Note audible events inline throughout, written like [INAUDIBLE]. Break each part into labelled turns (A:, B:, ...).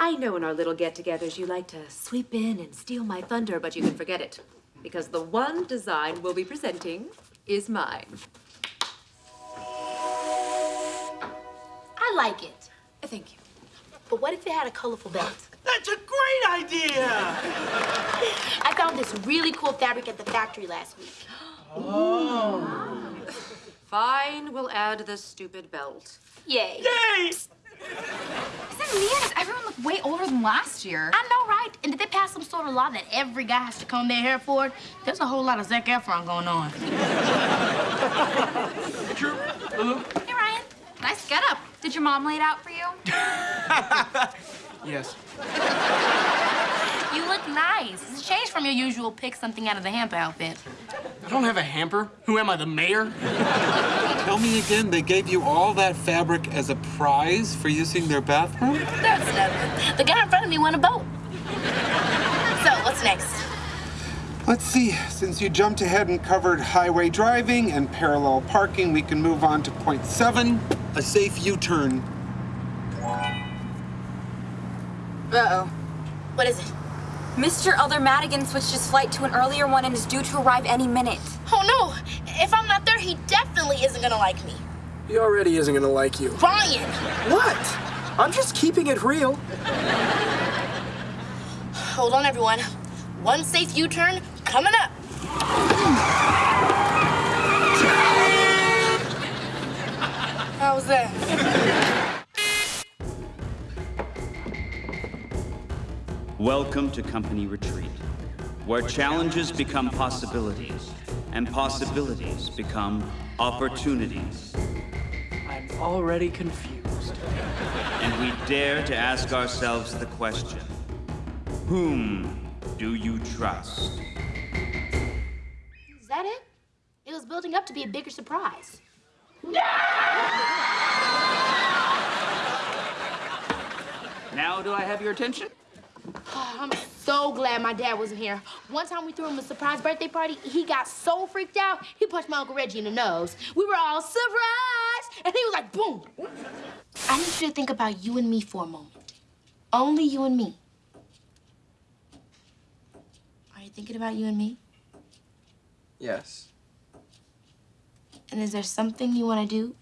A: I know in our little get-togethers you like to sweep in and steal my thunder, but you can forget it. Because the one design we'll be presenting is mine.
B: I like it.
A: Thank you.
B: But what if it had a colorful belt? [GASPS]
C: That's a great idea!
B: I found this really cool fabric at the factory last week. Oh. [GASPS]
A: Fine, we'll add the stupid belt.
B: Yay.
C: Yay!
D: Isn't Mia? Does everyone look way older than last year?
B: I know, right? And did they pass some sort of law that every guy has to comb their hair forward? There's a whole lot of Zac Efron going on. [LAUGHS]
C: True, Lulu. Uh-huh.
D: Hey, Ryan. Nice get up. Did your mom lay it out for you? [LAUGHS]
C: Yes.
B: You look nice. It's a change from your usual pick something out of the hamper outfit.
C: I don't have a hamper. Who am I, the mayor? [LAUGHS]
E: Tell me again, they gave you all that fabric as a prize for using their bathroom?
B: That's nothing. The guy in front of me won a boat. So, what's next?
E: Let's see, since you jumped ahead and covered highway driving and parallel parking, we can move on to point seven, a safe U-turn.
F: Uh-oh.
B: What is it?
F: Mr. Elder Madigan switched his flight to an earlier one and is due to arrive any minute.
B: Oh, no. If I'm not there, he definitely isn't gonna like me.
G: He already isn't gonna like you.
B: Ryan!
G: What? I'm just keeping it real.
B: Hold on, everyone. One safe U-turn coming up. How was that?
H: Welcome to Company Retreat, where challenges become possibilities and possibilities become opportunities.
G: I'm already confused.
H: And we dare to ask ourselves the question Whom do you trust?
B: Is that it? It was building up to be a bigger surprise.
H: Now, do I have your attention?
B: Oh, I'm so glad my dad wasn't here. One time we threw him a surprise birthday party, he got so freaked out, he punched my Uncle Reggie in the nose. We were all surprised, and he was like, boom. I need you to think about you and me for a moment. Only you and me. Are you thinking about you and me?
G: Yes.
B: And is there something you want to do?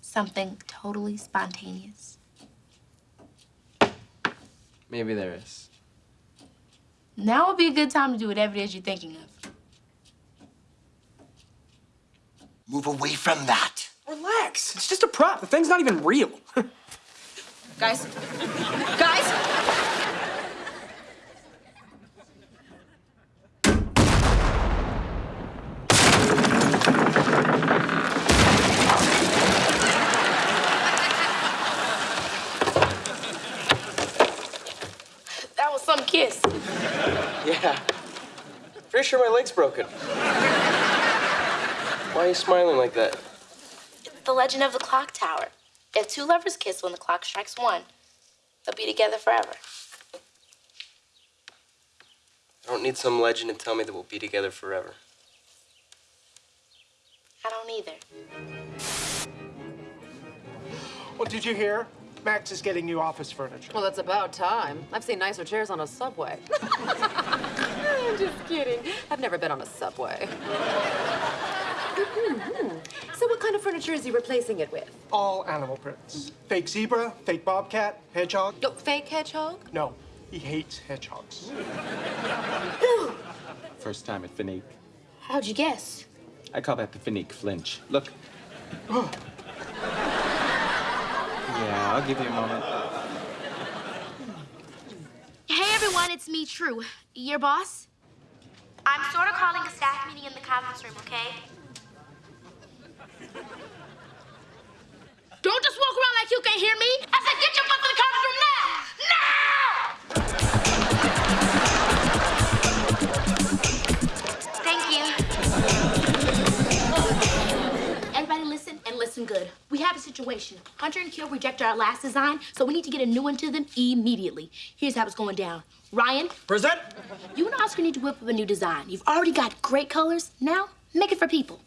B: Something totally spontaneous?
G: Maybe there is.
B: Now would be a good time to do whatever it is you're thinking of.
I: Move away from that.
G: Relax. It's just a prop. The thing's not even real. [LAUGHS]
F: Guys? Guys?
B: That was some kiss.
G: Yeah. [LAUGHS] Pretty sure my leg's broken. Why are you smiling like that?
B: The legend of the clock tower. If two lovers kiss when the clock strikes one, they'll be together forever.
G: I don't need some legend to tell me that we'll be together forever.
B: I don't either.
J: Well, did you hear? Max is getting new office furniture.
A: Well, that's about time. I've seen nicer chairs on a subway. I'm [LAUGHS] [LAUGHS] just kidding. I've never been on a subway. [LAUGHS] so what kind of furniture is he replacing it with?
J: All animal prints. Fake zebra, fake bobcat, hedgehog.
A: Oh, fake hedgehog?
J: No, he hates hedgehogs. [GASPS]
E: First time at Finique.
B: How'd you guess?
E: I call that the Finique flinch. Look. [GASPS] yeah, I'll give you a moment.
B: Hey everyone, it's me, True. Your boss? I'm sort of calling a staff meeting in the conference room, okay? Don't just walk around like you can't hear me. Situation. Hunter and Kill rejected our last design, so we need to get a new one to them immediately. Here's how it's going down. Ryan,
C: Present.
B: you and Oscar need to whip up a new design. You've already got great colors. Now, make it for people.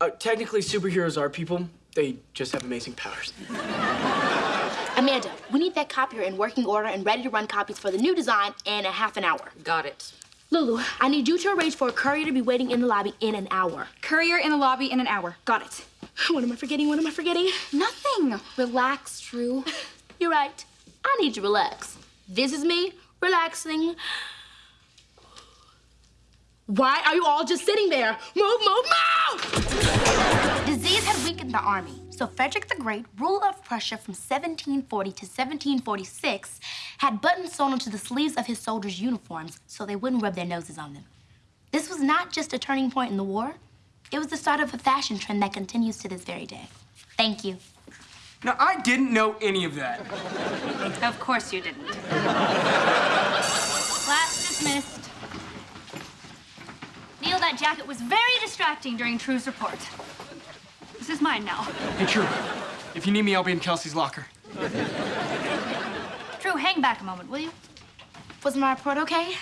G: Uh, technically, superheroes are people. They just have amazing powers. [LAUGHS]
B: Amanda, we need that copier in working order and ready to run copies for the new design in a half an hour.
A: Got it.
B: Lulu, I need you to arrange for a courier to be waiting in the lobby in an hour.
D: Courier in the lobby in an hour. Got it. [LAUGHS]
B: What am I forgetting? What am I forgetting?
D: Nothing. Relax, True. [LAUGHS]
B: You're right. I need to relax. This is me relaxing. Why are you all just sitting there? Move, move, move!
K: Disease had weakened the army, so Frederick the Great, ruler of Prussia from 1740 to 1746, had buttons sewn onto the sleeves of his soldiers' uniforms so they wouldn't rub their noses on them. This was not just a turning point in the war, it was the start of a fashion trend that continues to this very day. Thank you.
C: Now, I didn't know any of that.
L: Of course you didn't. Class dismissed. Neil, that jacket was very distracting during True's report. This is mine now.
C: Hey, True. If you need me, I'll be in Kelsey's locker.
L: True, hang back a moment, will you?
B: Was my report okay?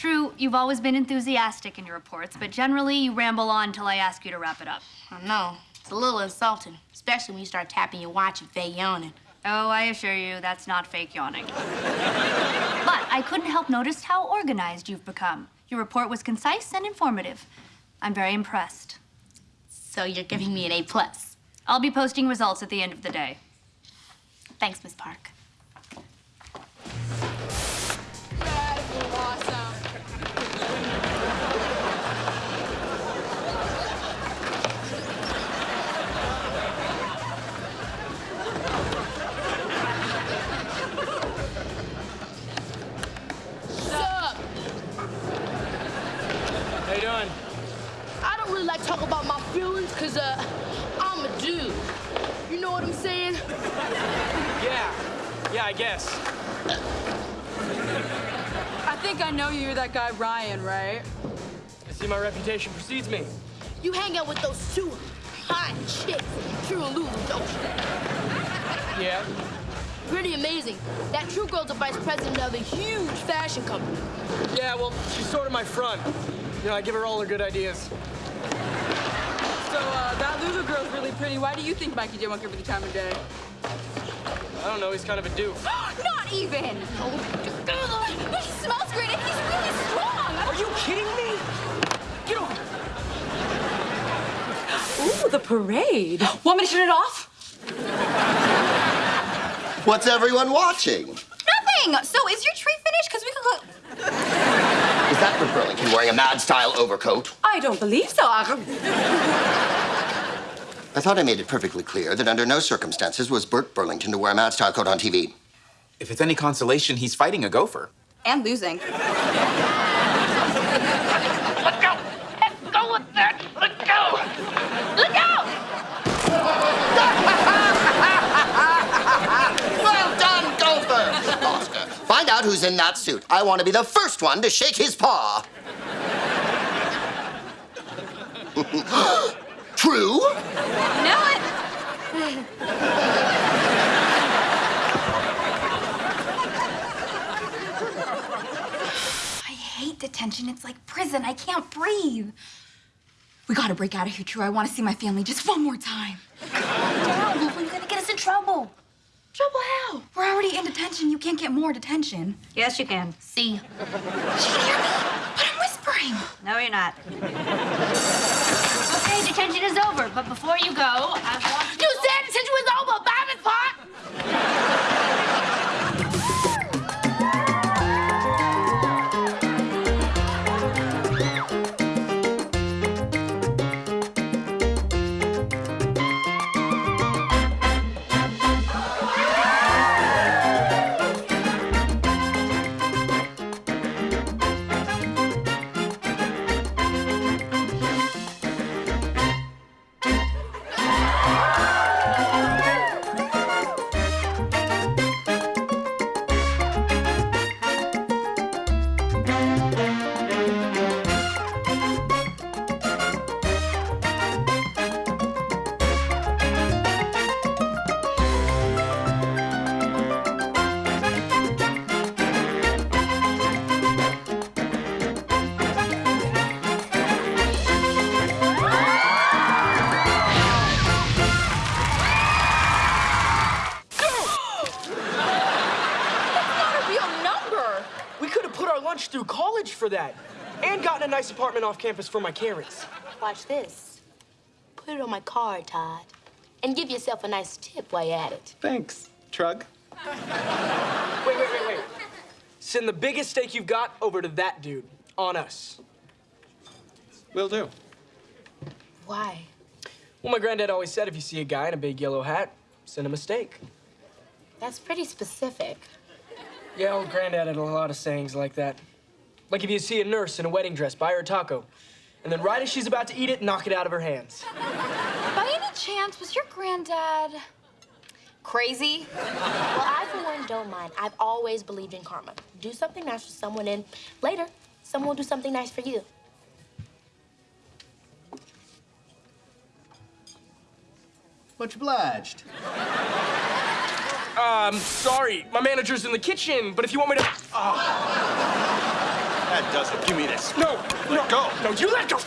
L: True, you've always been enthusiastic in your reports, but generally you ramble on until I ask you to wrap it up.
B: I know. It's a little insulting, especially when you start tapping your watch and fake yawning.
L: Oh, I assure you, that's not fake yawning. [LAUGHS] but I couldn't help notice how organized you've become. Your report was concise and informative. I'm very impressed.
B: So you're giving me an A plus.
L: I'll be posting results at the end of the day.
B: Thanks, Miss Park. Uh, I'm a dude. You know what I'm saying?
C: Yeah. Yeah, I guess.
M: I think I know you. You're that guy Ryan, right?
C: I see my reputation precedes me.
B: You hang out with those two hot chicks, True and Lulu, don't you?
C: Yeah.
B: Pretty amazing. That True Girl's a vice president of a huge fashion company.
C: Yeah, well, she's sort of my front. You know, I give her all her good ideas.
M: Girl's pretty. Why do you think Mikey J won't give her the time of day?
C: I don't know, he's kind of a doof. [GASPS]
D: Not even. He smells great and he's really strong.
C: Are you kidding me? Get over here.
A: Ooh, the parade.
D: Want me to turn it off?
I: What's everyone watching?
D: Nothing. So is your tree finished? Because we could go.
I: Is that Rick Burlington wearing a mad-style overcoat?
A: I don't believe so.
I: I thought I made it perfectly clear that under no circumstances was Burt Burlington to wear a mad-style coat on TV.
N: If it's any consolation, he's fighting a gopher.
D: And losing.
K: Let go! Let go of that! Let go! Let go! [LAUGHS]
I: well done, Gopher! Foster, find out who's in that suit. I want to be the first one to shake his paw. [LAUGHS] True?
D: Know it. I hate detention. It's like prison. I can't breathe. We gotta break out of here, True. I want to see my family just one more time. Calm down, Lulu. You're gonna get us in trouble. Trouble how? We're already in detention. You can't get more detention.
L: Yes, you can.
B: See.
D: She can hear me, but I'm whispering.
L: No, you're not. But before you go, I
C: that. And gotten a nice apartment off campus for my Karens.
B: Watch this. Put it on my card, Todd. And give yourself a nice tip while you're at it.
N: Thanks, Trug. [LAUGHS]
C: Wait, wait, wait, wait. Send the biggest steak you've got over to that dude. On us.
N: Will do.
B: Why?
C: Well, my granddad always said if you see a guy in a big yellow hat, send him a steak.
B: That's pretty specific.
C: Yeah, old granddad had a lot of sayings like that. Like if you see a nurse in a wedding dress, buy her a taco. And then right as she's about to eat it, knock it out of her hands.
D: By any chance, was your granddad crazy?
B: Well, I, for one, don't mind. I've always believed in karma. Do something nice for someone, and later, someone will do something nice for you.
G: Much obliged.
C: Um, sorry, my manager's in the kitchen, but if you want me to.
O: That does it. Give me this.
C: No, no,
O: go.
C: No, you let go.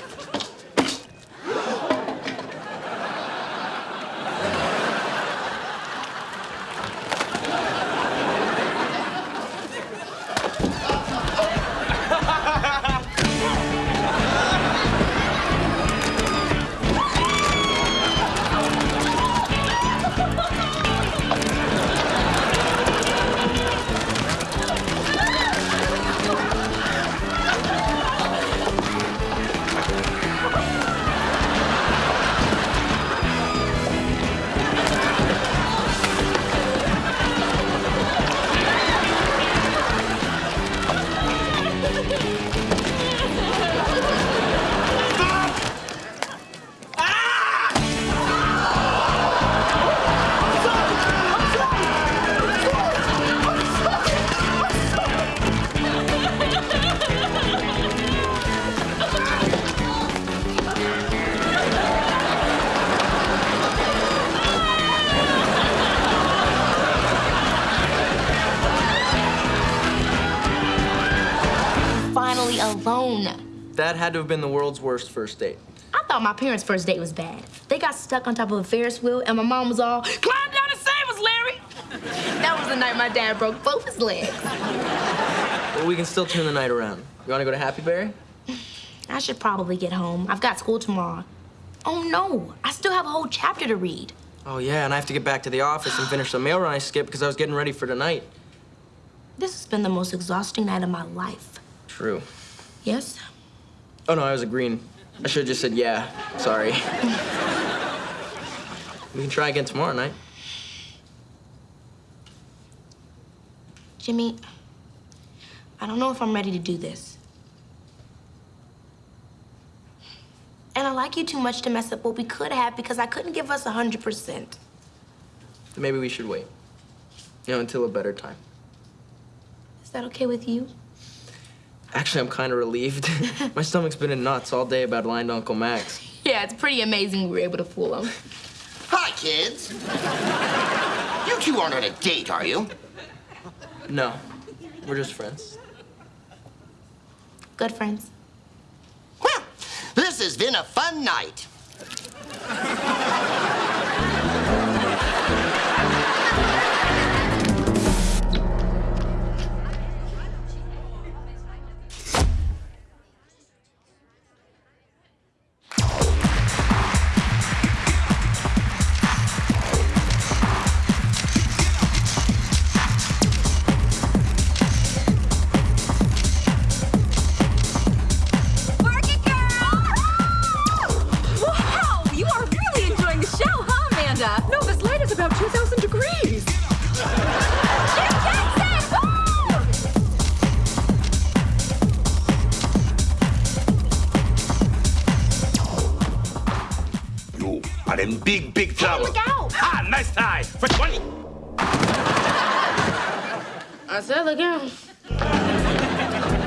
G: That had to have been the world's worst first date.
B: I thought my parents' first date was bad. They got stuck on top of a Ferris wheel, and my mom was all, climb down and save us, Larry! that was the night my dad broke both his legs.
G: Well, we can still turn the night around. You want to go to Happy Berry?
B: I should probably get home. I've got school tomorrow. Oh no, I still have a whole chapter to read.
G: Oh, yeah, and I have to get back to the office and finish the mail run I skipped because I was getting ready for tonight.
B: This has been the most exhausting night of my life.
G: True.
B: Yes?
G: Oh, no, I was agreeing. I should have just said yeah. Sorry. we can try again tomorrow night.
B: Jimmy, I don't know if I'm ready to do this. And I like you too much to mess up what we could have because I couldn't give us 100%.
G: Maybe we should wait. You know, until a better time.
B: Is that okay with you?
G: Actually, I'm kind of relieved. [LAUGHS] My stomach's been in knots all day about lying to Uncle Max.
B: Yeah, it's pretty amazing we were able to fool him.
I: Hi, kids. you two aren't on a date, are you?
G: No, we're just friends.
B: Good friends.
I: Well, this has been a fun night.
O: In big, big trouble.
B: look out!
O: Ha! Nice tie for 20.
B: Uh, I said look out.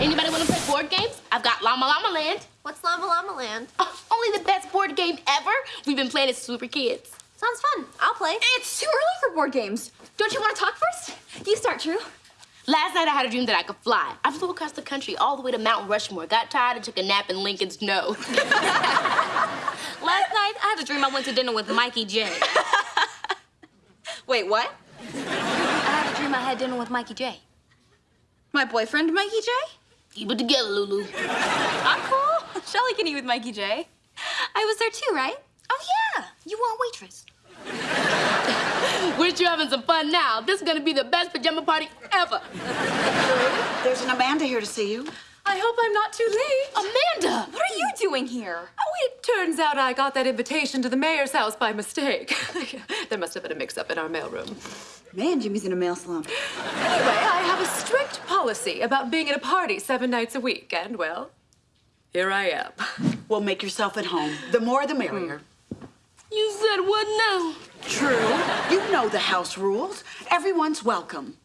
B: Anybody want to play board games? I've got Llama Llama Land.
P: What's Llama Llama Land?
B: Oh, only the best board game ever. We've been playing it since we were kids.
P: Sounds fun. I'll play.
D: It's too early for board games. Don't you want to talk first? You start, True.
B: Last night I had a dream that I could fly. I flew across the country all the way to Mount Rushmore, got tired and took a nap in Lincoln's nose. [LAUGHS]
P: Last night, I had a dream I went to dinner with Mikey J. [LAUGHS]
F: Wait, what?
P: I had a dream I had dinner with Mikey J.
F: My boyfriend, Mikey J?
B: Keep it together, Lulu.
D: I'm cool. [LAUGHS] Shelly can eat with Mikey J. I was there too, right?
Q: Oh, yeah. You were a waitress.
B: We're sure having some fun now. This is gonna be the best pajama party ever.
R: There's an Amanda here to see you.
A: I hope I'm not too late.
B: Amanda!
D: What are you doing here?
A: Oh, it turns out I got that invitation to the mayor's house by mistake. [LAUGHS] there must have been a mix-up in our mailroom.
R: Man, Jimmy's in a mail slump.
A: Anyway, I have a strict policy about being at a party seven nights a week, and well, here I am.
R: Well, make yourself at home. The more, the merrier.
B: You said what now?
R: True. You know the house rules. Everyone's welcome.